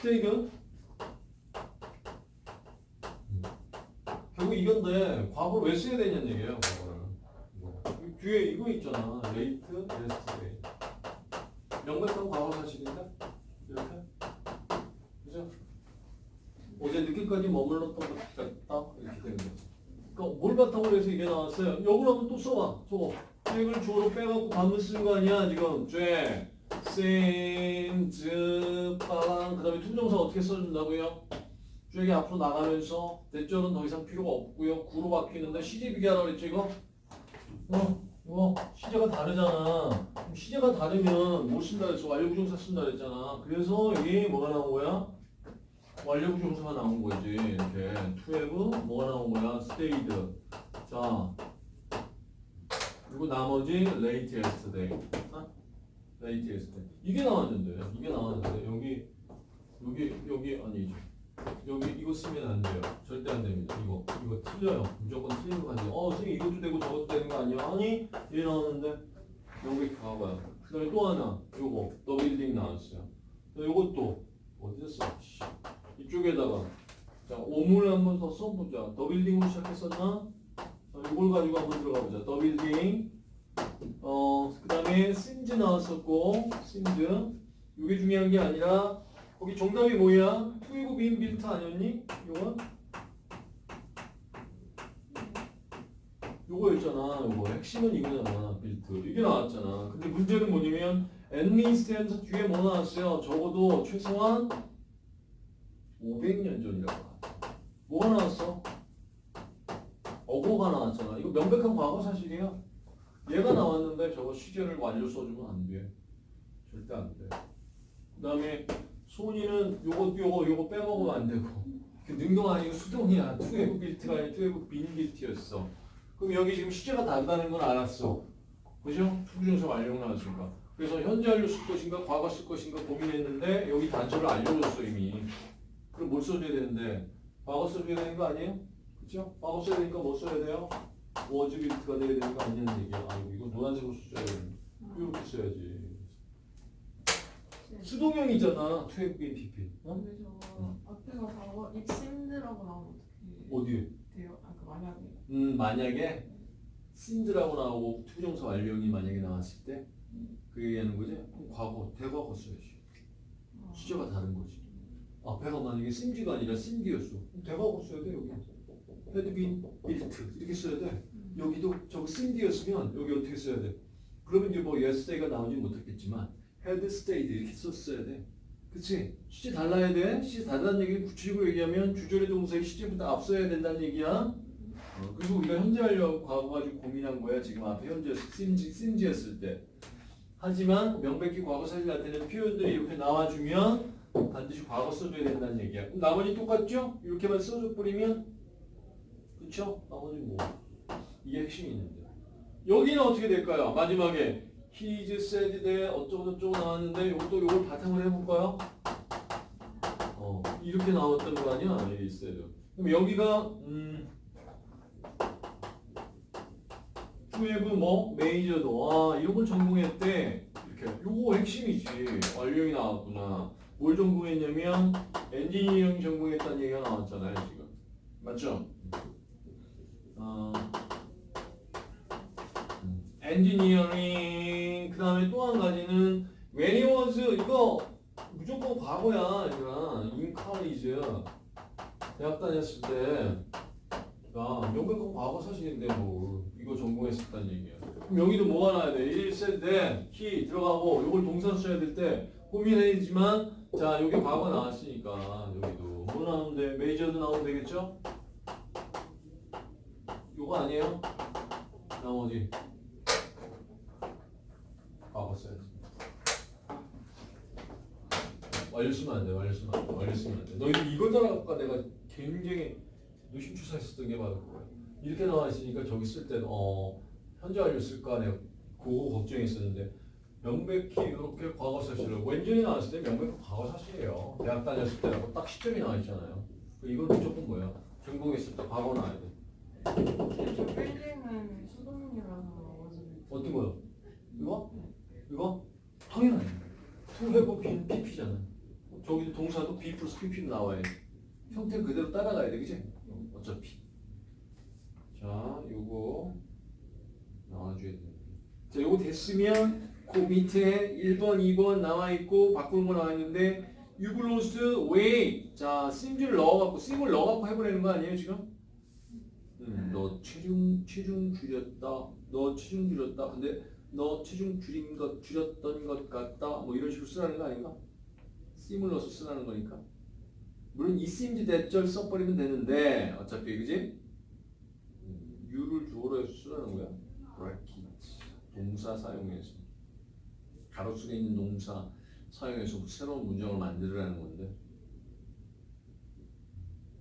stayed 결국 이건데 과거를 왜 써야 되냐는 얘기예요 과거를. 이 뒤에 이거 있잖아. late yesterday 명백한 과거 사실인데 이렇게? 그죠? 어제 늦게까지 머물렀던 것 같다. 이렇게 되는 거죠 그러니까 뭘 바탕으로 해서 이게 나왔어요? 요걸 한번 또 써봐. 저거 잭을 주어로 빼갖고 반문 쓰는 거 아니야 지금. 잭 seems 빠랑 그 다음에 to부정사 어떻게 써준다고요? 잭이 앞으로 나가면서 대절은 더 이상 필요가 없고요 구로 바뀌는데 시제 비교하라고 그랬죠 이거? 어 이거 시제가 다르잖아 그럼 시제가 다르면 뭐 쓴다 그랬어 완료부정사 쓴다 그랬잖아 그래서 이게 뭐가 나온 거야? 완료부정사가 나온 거지 이렇게 to have 뭐가 나온 거야? stayed 자 그리고 나머지 late yesterday 어? late yesterday 이 게 나왔는데 이게 나왔는데 여기 여기 여기 아니죠. 여기 이거 쓰면 안 돼요. 절대 안 됩니다. 이거 이거 틀려요. 무조건 틀리는 거 아니에요. 어 선생님 이것도 되고 저것도 되는 거 아니야? 아니 얘 나왔는데 여기 가봐요. 그 다음에 또 하나 요거 더 빌딩 나왔어요. 또 요것도 어디 써? 씨. 이쪽에다가. 자 오물 한번 더 써보자. 더 빌딩으로 시작했었나? 자, 이걸 가지고 한번 들어가 보자. the building 어, 그 다음에 seems 나왔었고, seems. 이게 중요한 게 아니라, 거기 정답이 뭐야? to have been built 아니었니? 요거? 요거였잖아, 요거. 핵심은 이거잖아, built. 이게 나왔잖아. 근데 문제는 뭐냐면, at least에서 뒤에 뭐 나왔어요? 적어도 최소한 500년 전이라고 나왔어. 뭐가 나왔어? ago가 나왔잖아. 이거 명백한 과거 사실이야. 얘가 나왔는데 저거 시제를 완료 써주면 안 돼. 절대 안 돼. 그 다음에 소니는 요거 요거 요거 빼먹으면 안 되고 그 능동 아니고 수동이야. to have built가 아니라 to have been built였어. 그럼 여기 지금 시제가 다르다는 건 알았어. 그죠? 투부정사 완료 나왔으니까. 그래서 현재 완료 쓸 것인가 과거 쓸 것인가 고민했는데 여기 단서를 알려줬어 이미. 그럼 뭘 써줘야 되는데 과거 써줘야 되는 거 아니에요? 그죠? 과거 써야 되니까 뭐 써야 돼요? was built가 돼야 되는 거 아니냐는 얘기야. 아이고 이거 노란색으로 써야 되는 이렇게 써야지. 수동형이잖아. to have been PP. 어? 근데 저 앞에가 과거 it seemed라고 나오면 어떻게 어디에? 돼요? 아까 만약에 음 만약에 seemed라고 나오고 투정사 완료형이 만약에 나왔을 때 그 얘기하는 거지? 그럼 과거 대과거 써야지. 아, 시제가 다른 거지. 앞에가 만약에 심지가 아니라 심기였어. 대과거 써야 돼 여기. 헤드빈 빌트 이렇게 써야 돼. 여기도 저거 심디였으면 여기 어떻게 써야 돼? 그러면 이제 뭐 yesterday가 나오지 못했겠지만 had stayed 이렇게 썼어야 돼. 그치? 시제 달라야 돼. 시제 달라는 얘기는 구체적으로 얘기하면 주절의 동사의 시제보다 앞서야 된다는 얘기야. 어, 그리고 우리가 현재 하려고 과거 가지고 고민한 거야. 지금 앞에 현재 심지, 심지였을 때. 하지만 명백히 과거 사실 나타내는 표현들이 이렇게 나와주면 반드시 과거 써줘야 된다는 얘기야. 그럼 나머지 똑같죠? 이렇게만 써줘 버리면 그쵸? 나머지 뭐 이게 핵심이 있는데 여기는 어떻게 될까요? 마지막에 He's said that 어쩌고 저쩌고 나왔는데 이것도 이걸 바탕으로 해볼까요? 어 이렇게 나왔던 거 아니야? He said 그럼 여기가 음 투앱은 뭐? 메이저도 아 이런 걸 전공했대 이렇게 요거 핵심이지 완료형이 나왔구나 뭘 전공했냐면 엔지니어링 전공했다는 얘기가 나왔잖아요 지금 맞죠? 어, 엔지니어링 그 다음에 또 한 가지는 when he was 이거 무조건 과거야 얘들아. In college. 대학 다녔을 때. 야, 명백한 과거 사실인데 뭐. 이거 전공했었다는 얘기야. 그럼 여기도 뭐가 나야 돼? 1 said that, he 들어가고 이걸 동사 써야 될때 고민해야지만 자 여기 과거 나왔으니까 여기도. 뭐 나오는데 메이저도 나오면 되겠죠? 요거 아니에요? 나머지 과거 써야지. 완료 쓰면 안 돼. 완료 쓰면 안 돼. 완료 쓰면 안 돼. 너희들 이걸 따라갈까 내가 굉장히 노심초사했었던 게 바로 그거야. 이렇게 나와 있으니까 저기 쓸 때는 어 현재 완료 쓸까 내가 그거 걱정했었는데 명백히 이렇게 과거 사실을 when절이 나왔을 때 명백히 과거 사실이에요. 대학 다녔을 때라고 딱 시점이 나와 있잖아요. 그 이건 무조건 뭐야? 전공했을 때 과거 나와야 돼. 저 빌딩은 수동이라서 어제 어떤 거요? 이거? 이거? 당연하지. to have been PP잖아. 저기도 동사도 be 플러스 pp로 나와야 돼. 형태 그대로 따라가야 돼, 그지? 어차피. 자, 요거 나와줘야 돼. 자, 요거 됐으면 그 밑에 1번, 2번 나와 있고 바꾸는 거 나와 있는데 you lost weight. 자, sim를 넣어갖고 sim을 넣어갖고 해보라는 거 아니에요 지금? 음, 너 체중 체중 줄였다. 너 체중 줄였다. 근데 너 체중 줄인 것 줄였던 것 같다. 뭐 이런 식으로 쓰라는 거 아닌가? seem을 넣어서 쓰라는 거니까. 물론 it seems that절 써버리면 되는데 어차피 그지? 음, you를 주어로 해서 쓰라는 거야. bracket 동사 사용해서 가로수에 있는 동사 사용해서 새로운 문장을 만들으라는 건데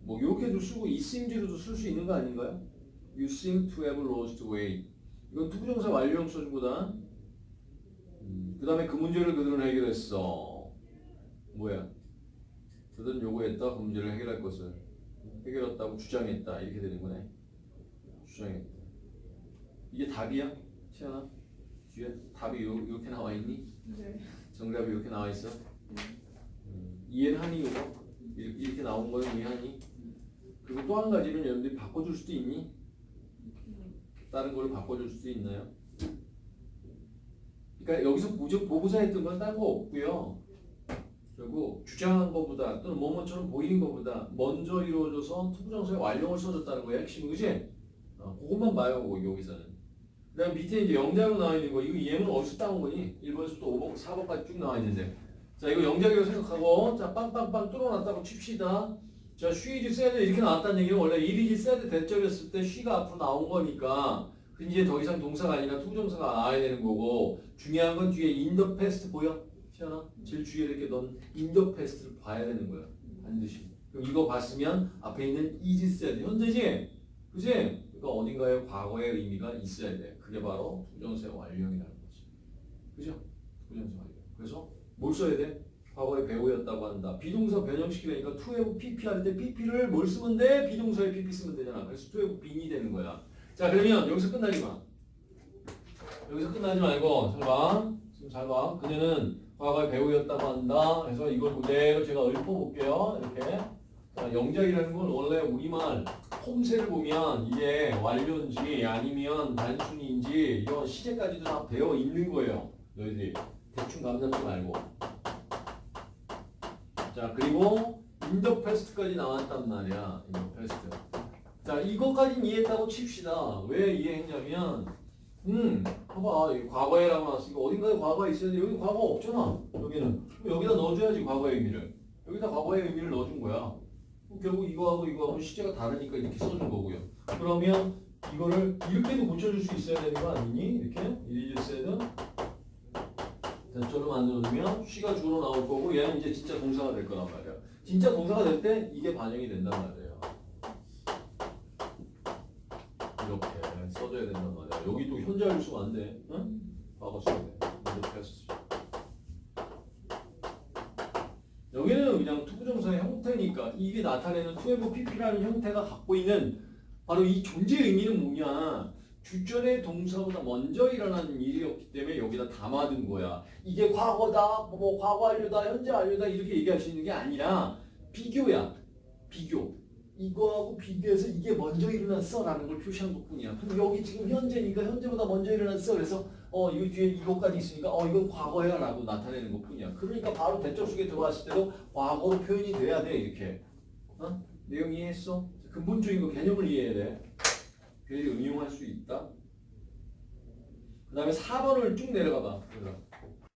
뭐 이렇게도 쓰고 이 seems로도 쓸 수 있는 거 아닌가요? You seem to have lost weight 이건 투부정사 완료형 써준 거다 음, 그 다음에 그 문제를 그들은 해결했어 뭐야 그들은 요구했다 그 문제를 해결할 것을 해결했다고 주장했다 이렇게 되는 거네 주장했다 이게 답이야? 시연아? 뒤에 답이 요, 이렇게 나와 있니? 네. 정답이 이렇게 나와 있어? 음, 이해는 하니 이거? 이렇게, 이렇게 나온 거는 이해하니? 그리고 또 한 가지는 여러분들이 바꿔줄 수도 있니? 다른 걸로 바꿔줄 수도 있나요? 그러니까 여기서 보조, 보고자 했던 건 딴 거 없고요. 결국 주장한 것보다 또는 뭐뭐처럼 보이는 것보다 먼저 이루어져서 투부정사의 완료를 써줬다는 거야 핵심은 그지? 어, 그것만 봐요 그거 여기서는 그 다음 밑에 이제 영작으로 나와 있는 거 이거 얘는 어디서 따온 거니? 1번에서 또 5번, 4번까지 쭉 나와 있는데 자 이거 영작이라고 생각하고 자 빵빵빵 뚫어놨다고 칩시다 자 She is said 이렇게 나왔다는 얘기는 원래 it is said that절이었을 때 she가 앞으로 나온 거니까 그 이제 더 이상 동사가 아니라 투정사가 나와야 되는 거고 중요한 건 뒤에 in the past 보여? 시연아? 제일 주위에 이렇게 넌 in the past를 봐야 되는 거야 반드시 그럼 이거 봤으면 앞에 있는 is said 현재지? 그지? 그러니까 어딘가에 과거의 의미가 있어야 돼 그게 바로 투정사의 완료형이라는 거지 그죠? 투정사 완료 그래서 뭘 써야 돼? 과거의 배우였다고 한다. 비동사 변형시키려니까 to have pp 할 때 pp를 뭘 쓰면 돼? 비동사에 pp 쓰면 되잖아. 그래서 to have been이 되는 거야. 자 그러면 여기서 끝나지 마. 여기서 끝나지 말고 잘 봐. 지금 잘 봐. 그녀는 과거의 배우였다고 한다. 그래서 이걸 그대로 제가 읊어볼게요. 이렇게. 자, 영작이라는 건 원래 우리말 홈세를 보면 이게 완료인지 아니면 단순인지 이런 시제까지도 다 되어 있는 거예요. 너희들이 대충 감 잡지 말고. 자 그리고 in the past까지 나왔단 말이야 in the past. 자 이것까지 이해했다고 칩시다. 왜 이해했냐면 음 봐봐 과거에라고 나왔으니까 어딘가에 과거가 있어야 돼 여기 과거 없잖아 여기는. 여기다 넣어줘야지 과거의 의미를. 여기다 과거의 의미를 넣어준 거야. 결국 이거하고 이거하고 시제가 다르니까 이렇게 써준 거고요. 그러면 이거를 이렇게도 고쳐줄 수 있어야 되는 거 아니니? 이렇게? it is that절로 만들어주면 she가 주어로 나올 거고 얘는 이제 진짜 동사가 될 거란 말이야. 진짜 동사가 될 때 이게 반영이 된단 말이에요. 이렇게 써줘야 된단 말이야. 여기 또 현재 쓸 수가 안 돼. 응? 써야 돼. 이렇게 했어. 여기는 그냥 투부정사의 형태니까 이게 나타내는 to have PP라는 형태가 갖고 있는 바로 이 존재 의미는 뭐냐? 주전의 동사보다 먼저 일어나는 일이었기 때문에 여기다 담아둔 거야. 이게 과거다, 뭐 과거 완료다, 현재 완료다 이렇게 얘기할 수 있는 게 아니라 비교야. 비교. 이거하고 비교해서 이게 먼저 일어났어 라는 걸 표시한 것뿐이야. 그럼 여기 지금 현재니까 현재보다 먼저 일어났어. 그래서 어이 뒤에 이것까지 있으니까 어 이건 과거야 라고 나타내는 것뿐이야. 그러니까 바로 대절 속에 들어왔을 때도 과거로 표현이 돼야 돼 이렇게. 어? 내용 이해했어? 근본적인 거 개념을 이해해야 돼. 그들이 응용할 수 있다. 그 다음에 4번을 쭉 내려가 봐. 얘들아.